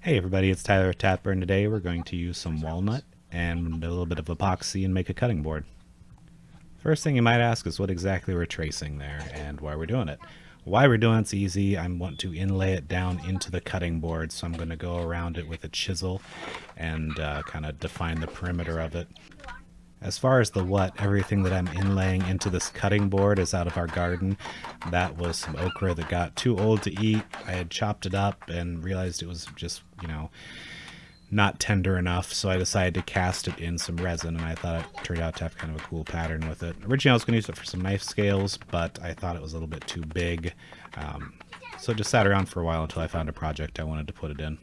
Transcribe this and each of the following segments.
Hey everybody, it's Tyler Tapper today we're going to use some walnut and a little bit of epoxy and make a cutting board. First thing you might ask is what exactly we're tracing there and why we're doing it. Why we're doing it's easy. I want to inlay it down into the cutting board so I'm going to go around it with a chisel and uh, kind of define the perimeter of it. As far as the what, everything that I'm inlaying into this cutting board is out of our garden. That was some okra that got too old to eat. I had chopped it up and realized it was just, you know, not tender enough, so I decided to cast it in some resin, and I thought it turned out to have kind of a cool pattern with it. Originally, I was going to use it for some knife scales, but I thought it was a little bit too big, um, so it just sat around for a while until I found a project I wanted to put it in.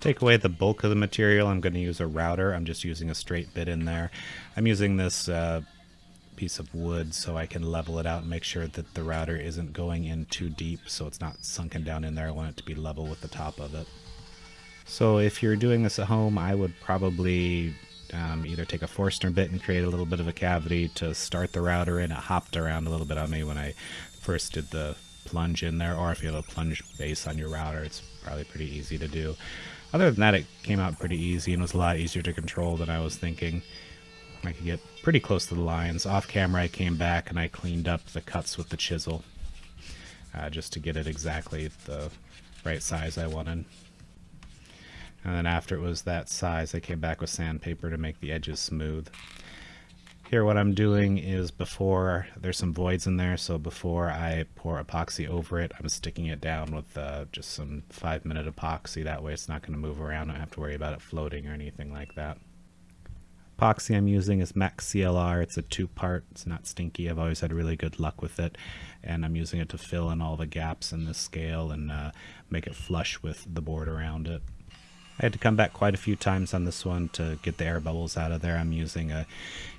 Take away the bulk of the material, I'm going to use a router. I'm just using a straight bit in there. I'm using this uh, piece of wood so I can level it out and make sure that the router isn't going in too deep so it's not sunken down in there. I want it to be level with the top of it. So if you're doing this at home, I would probably um, either take a Forstner bit and create a little bit of a cavity to start the router in. It hopped around a little bit on me when I first did the plunge in there, or if you have a plunge base on your router, it's probably pretty easy to do. Other than that, it came out pretty easy and was a lot easier to control than I was thinking. I could get pretty close to the lines. Off camera, I came back and I cleaned up the cuts with the chisel uh, just to get it exactly the right size I wanted. And then after it was that size, I came back with sandpaper to make the edges smooth. Here what I'm doing is before, there's some voids in there, so before I pour epoxy over it, I'm sticking it down with uh, just some 5 minute epoxy. That way it's not going to move around. I don't have to worry about it floating or anything like that. Epoxy I'm using is Max CLR. It's a two part. It's not stinky. I've always had really good luck with it. And I'm using it to fill in all the gaps in the scale and uh, make it flush with the board around it. I had to come back quite a few times on this one to get the air bubbles out of there. I'm using a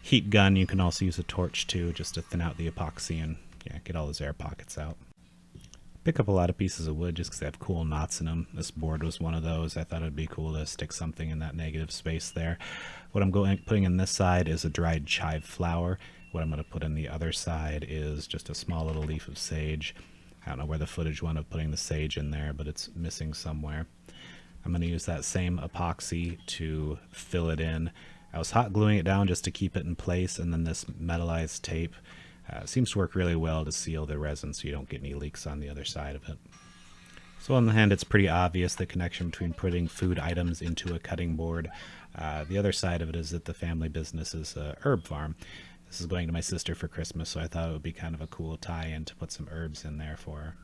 heat gun. You can also use a torch too, just to thin out the epoxy and yeah, get all those air pockets out. Pick up a lot of pieces of wood just because they have cool knots in them. This board was one of those. I thought it'd be cool to stick something in that negative space there. What I'm going putting in this side is a dried chive flower. What I'm going to put in the other side is just a small little leaf of sage. I don't know where the footage went of putting the sage in there, but it's missing somewhere. I'm going to use that same epoxy to fill it in. I was hot gluing it down just to keep it in place, and then this metallized tape uh, seems to work really well to seal the resin so you don't get any leaks on the other side of it. So on the hand, it's pretty obvious the connection between putting food items into a cutting board. Uh, the other side of it is that the family business is a herb farm. This is going to my sister for Christmas, so I thought it would be kind of a cool tie-in to put some herbs in there for her.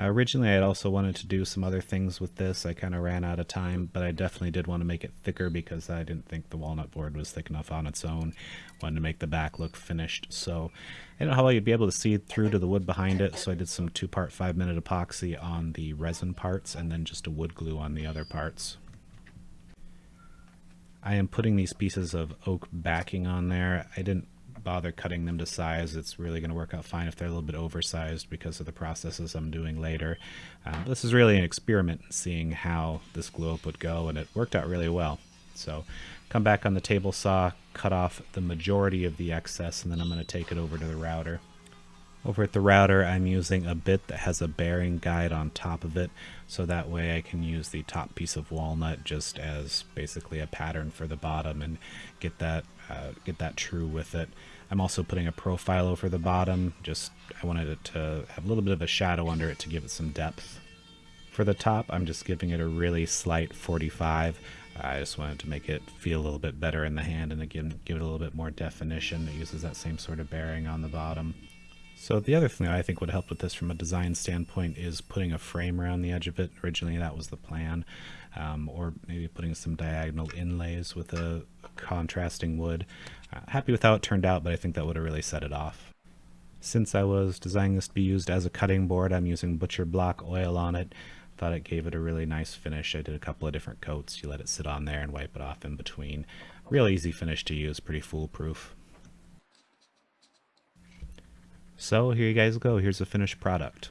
Uh, originally, I also wanted to do some other things with this. I kind of ran out of time, but I definitely did want to make it thicker because I didn't think the walnut board was thick enough on its own. Wanted to make the back look finished. So I don't know how well you'd be able to see through to the wood behind it, so I did some two-part five-minute epoxy on the resin parts and then just a wood glue on the other parts. I am putting these pieces of oak backing on there. I didn't bother cutting them to size. It's really going to work out fine if they're a little bit oversized because of the processes I'm doing later. Um, this is really an experiment seeing how this glue up would go, and it worked out really well. So come back on the table saw, cut off the majority of the excess, and then I'm going to take it over to the router. Over at the router, I'm using a bit that has a bearing guide on top of it, so that way I can use the top piece of walnut just as basically a pattern for the bottom and get that uh, get that true with it. I'm also putting a profile over the bottom, just I wanted it to have a little bit of a shadow under it to give it some depth. For the top, I'm just giving it a really slight 45. I just wanted to make it feel a little bit better in the hand and again give it a little bit more definition. It uses that same sort of bearing on the bottom. So the other thing that I think would help with this from a design standpoint is putting a frame around the edge of it. Originally that was the plan. Um, or maybe putting some diagonal inlays with a contrasting wood. Uh, happy with how it turned out, but I think that would have really set it off. Since I was designing this to be used as a cutting board, I'm using butcher block oil on it. Thought it gave it a really nice finish. I did a couple of different coats. You let it sit on there and wipe it off in between. Real easy finish to use, pretty foolproof. So here you guys go. Here's the finished product.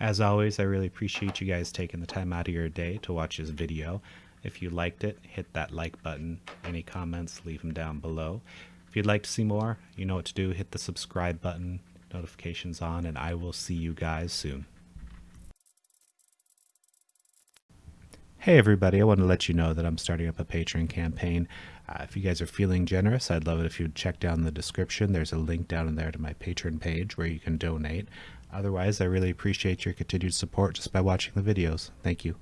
As always, I really appreciate you guys taking the time out of your day to watch this video. If you liked it, hit that like button. Any comments, leave them down below. If you'd like to see more, you know what to do. Hit the subscribe button. notifications on, and I will see you guys soon. Hey everybody, I want to let you know that I'm starting up a Patreon campaign. Uh, if you guys are feeling generous, I'd love it if you'd check down the description. There's a link down in there to my Patreon page where you can donate. Otherwise, I really appreciate your continued support just by watching the videos. Thank you.